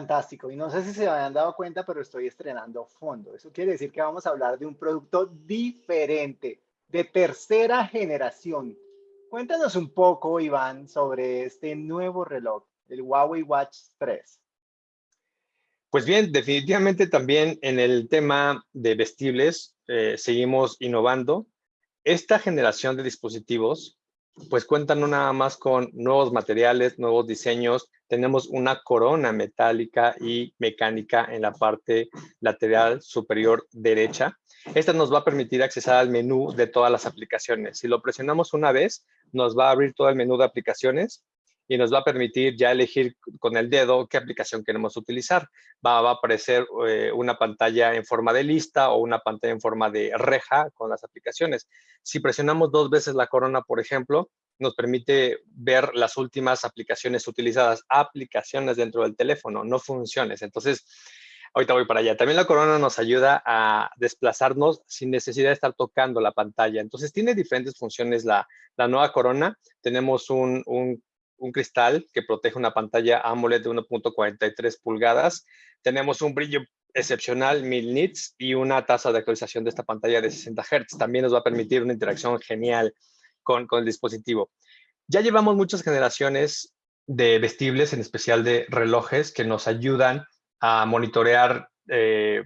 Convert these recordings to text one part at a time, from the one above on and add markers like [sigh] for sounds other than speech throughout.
Fantástico. Y no sé si se habían dado cuenta, pero estoy estrenando fondo. Eso quiere decir que vamos a hablar de un producto diferente, de tercera generación. Cuéntanos un poco, Iván, sobre este nuevo reloj, el Huawei Watch 3. Pues bien, definitivamente también en el tema de vestibles eh, seguimos innovando. Esta generación de dispositivos pues cuentan no nada más con nuevos materiales, nuevos diseños. Tenemos una corona metálica y mecánica en la parte lateral superior derecha. Esta nos va a permitir accesar al menú de todas las aplicaciones. Si lo presionamos una vez, nos va a abrir todo el menú de aplicaciones y nos va a permitir ya elegir con el dedo qué aplicación queremos utilizar. Va, a aparecer eh, una pantalla en forma de lista o una pantalla en forma de reja con las aplicaciones. Si presionamos dos veces la corona, por ejemplo, nos permite ver las últimas aplicaciones utilizadas, aplicaciones dentro del teléfono, no funciones. Entonces, ahorita voy para allá. También la corona nos ayuda a desplazarnos sin necesidad de estar tocando la pantalla. Entonces, tiene diferentes funciones la, nueva corona. Tenemos un un cristal que protege una pantalla AMOLED de 1.43 pulgadas. Tenemos un brillo excepcional, 1000 nits, y una tasa de actualización de esta pantalla de 60 Hz. También nos va a permitir una interacción genial con, el dispositivo. Ya llevamos muchas generaciones de vestibles, en especial de relojes, que nos ayudan a monitorear eh,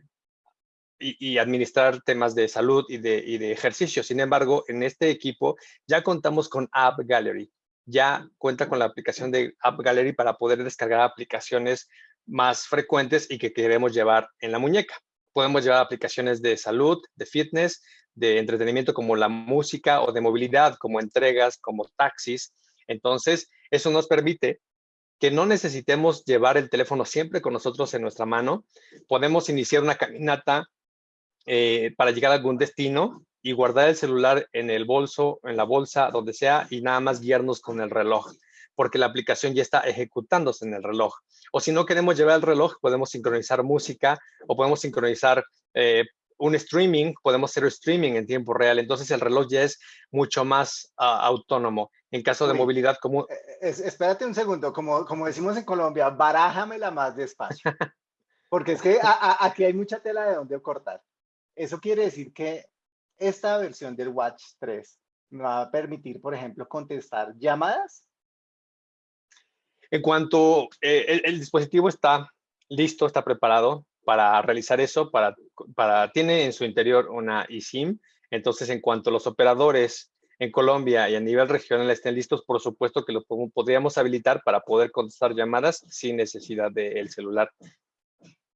y, administrar temas de salud y de, y de ejercicio. Sin embargo, en este equipo ya contamos con App Gallery, ya cuenta con la aplicación de App Gallery para poder descargar aplicaciones más frecuentes y que queremos llevar en la muñeca. Podemos llevar aplicaciones de salud, de fitness, de entretenimiento como la música o de movilidad como entregas, como taxis. Entonces, eso nos permite que no necesitemos llevar el teléfono siempre con nosotros en nuestra mano. Podemos iniciar una caminata eh, para llegar a algún destino y guardar el celular en el bolso, en la bolsa, donde sea, y nada más guiarnos con el reloj, porque la aplicación ya está ejecutándose en el reloj. O si no queremos llevar el reloj, podemos sincronizar música o podemos sincronizar eh, un streaming, podemos hacer streaming en tiempo real. Entonces el reloj ya es mucho más ah, autónomo. En caso de movilidad como... Eh, espérate un segundo, como, como decimos en Colombia, barájamela más despacio. [laughs] Porque es que aquí hay mucha tela de donde cortar. Eso quiere decir que esta versión del Watch 3 me va a permitir, por ejemplo, contestar llamadas. En cuanto eh, el, dispositivo está listo, está preparado para realizar eso, para, para, tiene en su interior una eSIM, entonces en cuanto los operadores en Colombia y a nivel regional estén listos, por supuesto que lo podríamos habilitar para poder contestar llamadas sin necesidad del celular.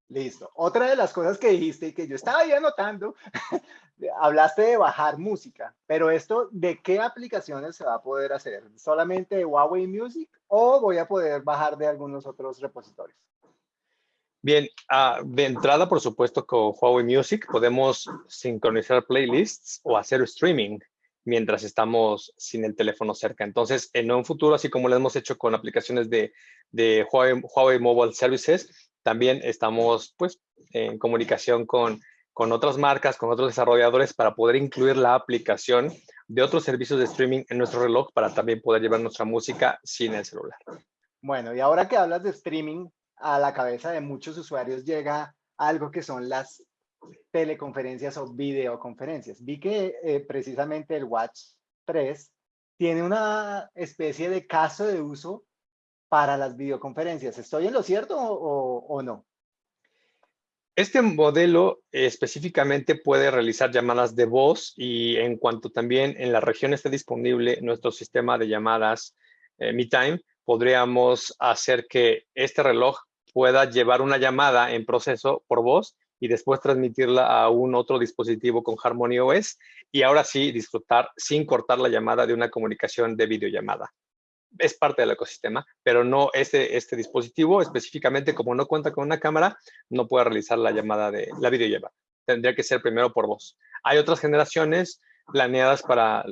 Listo. Otra de las cosas que dijiste y que yo estaba ahí anotando, [laughs] hablaste de bajar música, pero esto, ¿de qué aplicaciones se va a poder hacer? ¿Solamente de Huawei Music o voy a poder bajar de algunos otros repositorios? Bien, ah, de entrada, por supuesto, con Huawei Music podemos sincronizar playlists o hacer streaming mientras estamos sin el teléfono cerca. Entonces, en un futuro, así como lo hemos hecho con aplicaciones de, Huawei, Huawei Mobile Services, también estamos pues, en comunicación con, con otras marcas, con otros desarrolladores para poder incluir la aplicación de otros servicios de streaming en nuestro reloj para también poder llevar nuestra música sin el celular. Bueno, y ahora que hablas de streaming, a la cabeza de muchos usuarios llega algo que son las teleconferencias o videoconferencias. Vi que eh, precisamente el Watch 3 tiene una especie de caso de uso para las videoconferencias. ¿Estoy en lo cierto o, no? Este modelo específicamente puede realizar llamadas de voz y en cuanto también en la región esté disponible nuestro sistema de llamadas eh, MeTime, podríamos hacer que este reloj pueda llevar una llamada en proceso por voz y después transmitirla a un otro dispositivo con Harmony OS y ahora sí disfrutar sin cortar la llamada de una comunicación de videollamada es parte del ecosistema, pero no este, este dispositivo específicamente, como no cuenta con una cámara, no puede realizar la llamada de la videollamada. Tendría que ser primero por voz. Hay otras generaciones planeadas para,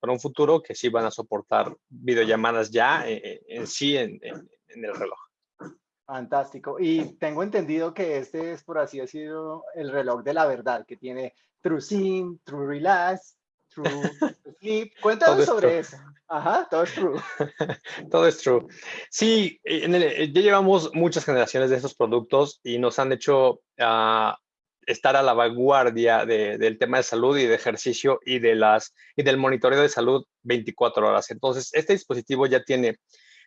para un futuro que sí van a soportar videollamadas ya eh, eh, en, sí en, en, el reloj. Fantástico. Y tengo entendido que este es, por así decirlo, el reloj de la verdad, que tiene True Sim, True Relax, True [laughs] Sleep. Cuéntanos sobre eso. Ajá, todo es true. [laughs] todo es true. Sí, eh, ya llevamos muchas generaciones de estos productos y nos han hecho uh, estar a la vanguardia del tema de salud y de ejercicio y, de las, y del monitoreo de salud 24 horas. Entonces, este dispositivo ya tiene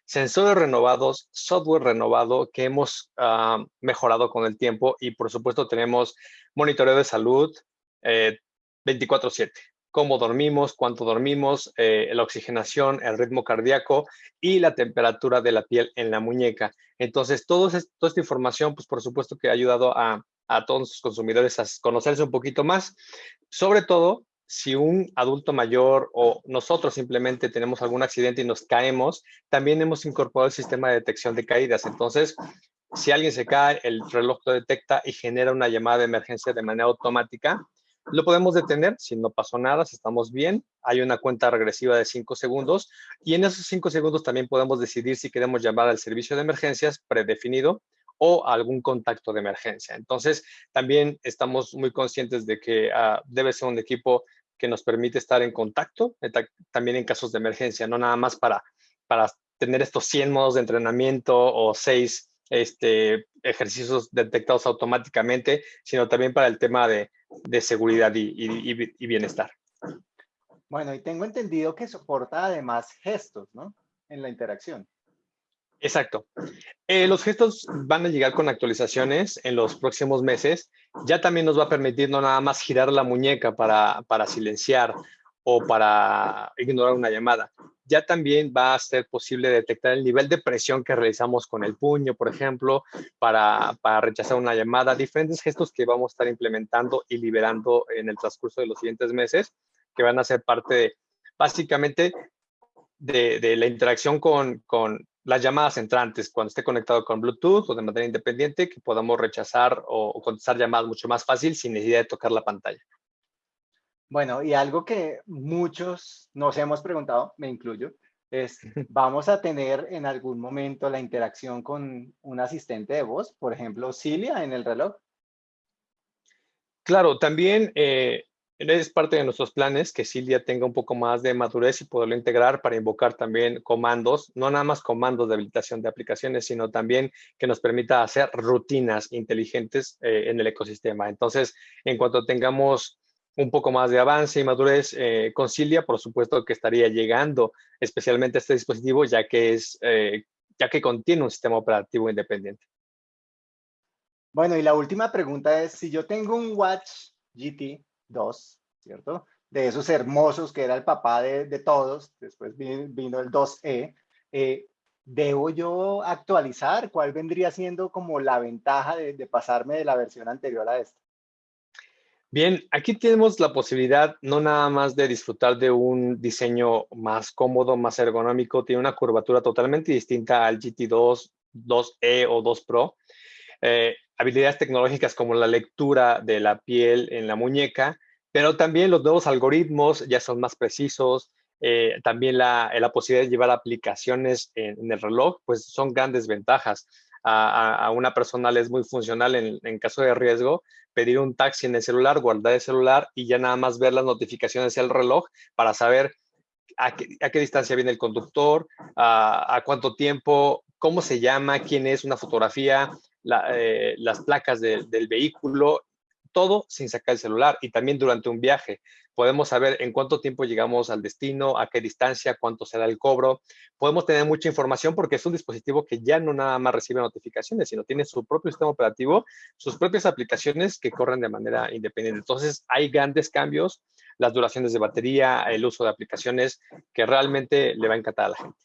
sensores renovados, software renovado que hemos uh, mejorado con el tiempo y por supuesto tenemos monitoreo de salud eh, 24/7 cómo dormimos, cuánto dormimos, eh, la oxigenación, el ritmo cardíaco y la temperatura de la piel en la muñeca. Entonces, todo toda esta información, pues por supuesto que ha ayudado a, a todos los consumidores a conocerse un poquito más, sobre todo si un adulto mayor o nosotros simplemente tenemos algún accidente y nos caemos, también hemos incorporado el sistema de detección de caídas. Entonces, si alguien se cae, el reloj lo detecta y genera una llamada de emergencia de manera automática lo podemos detener si no pasó nada, si estamos bien. Hay una cuenta regresiva de 5 segundos y en esos 5 segundos también podemos decidir si queremos llamar al servicio de emergencias predefinido o algún contacto de emergencia. Entonces, también estamos muy conscientes de que uh, debe ser un equipo que nos permite estar en contacto, también en casos de emergencia, no nada más para, para tener estos 100 modos de entrenamiento o 6 este, ejercicios detectados automáticamente, sino también para el tema de, de seguridad y, bienestar. Bueno, y tengo entendido que soporta además gestos, ¿no? En la interacción. Exacto. Eh, los gestos van a llegar con actualizaciones en los próximos meses. Ya también nos va a permitir no nada más girar la muñeca para, para silenciar o para ignorar una llamada, ya también va a ser posible detectar el nivel de presión que realizamos con el puño, por ejemplo, para, para, rechazar una llamada, diferentes gestos que vamos a estar implementando y liberando en el transcurso de los siguientes meses, que van a ser parte básicamente de, de, la interacción con, con las llamadas entrantes, cuando esté conectado con Bluetooth o de manera independiente, que podamos rechazar o, o contestar llamadas mucho más fácil sin necesidad de tocar la pantalla. Bueno, y algo que muchos nos hemos preguntado, me incluyo, es, [laughs] ¿vamos a tener en algún momento la interacción con un asistente de voz? Por ejemplo, Cilia en el reloj. Claro, también eh, es parte de nuestros planes que Cilia tenga un poco más de madurez y poderlo integrar para invocar también comandos, no nada más comandos de habilitación de aplicaciones, sino también que nos permita hacer rutinas inteligentes eh, en el ecosistema. Entonces, en cuanto tengamos un poco más de avance y madurez eh, concilia, por supuesto que estaría llegando especialmente a este dispositivo, ya que, es, eh, ya que contiene un sistema operativo independiente. Bueno, y la última pregunta es, si yo tengo un Watch GT 2, ¿cierto? De esos hermosos que era el papá de, de todos, después vino, el 2E, eh, ¿debo yo actualizar? ¿Cuál vendría siendo como la ventaja de, de pasarme de la versión anterior a esta? Bien, aquí tenemos la posibilidad no nada más de disfrutar de un diseño más cómodo, más ergonómico, tiene una curvatura totalmente distinta al GT2, 2E o 2 Pro. Eh, habilidades tecnológicas como la lectura de la piel en la muñeca, pero también los nuevos algoritmos ya son más precisos, eh, también la, la, posibilidad de llevar aplicaciones en, el reloj, pues son grandes ventajas. A, una persona le es muy funcional en, caso de riesgo pedir un taxi en el celular, guardar el celular y ya nada más ver las notificaciones del reloj para saber a qué, distancia viene el conductor, a, cuánto tiempo, cómo se llama, quién es, una fotografía, eh, las placas del vehículo todo sin sacar el celular y también durante un viaje. Podemos saber en cuánto tiempo llegamos al destino, a qué distancia, cuánto será el cobro. Podemos tener mucha información porque es un dispositivo que ya no nada más recibe notificaciones, sino tiene su propio sistema operativo, sus propias aplicaciones que corren de manera independiente. Entonces, hay grandes cambios, las duraciones de batería, el uso de aplicaciones que realmente le va a encantar a la gente.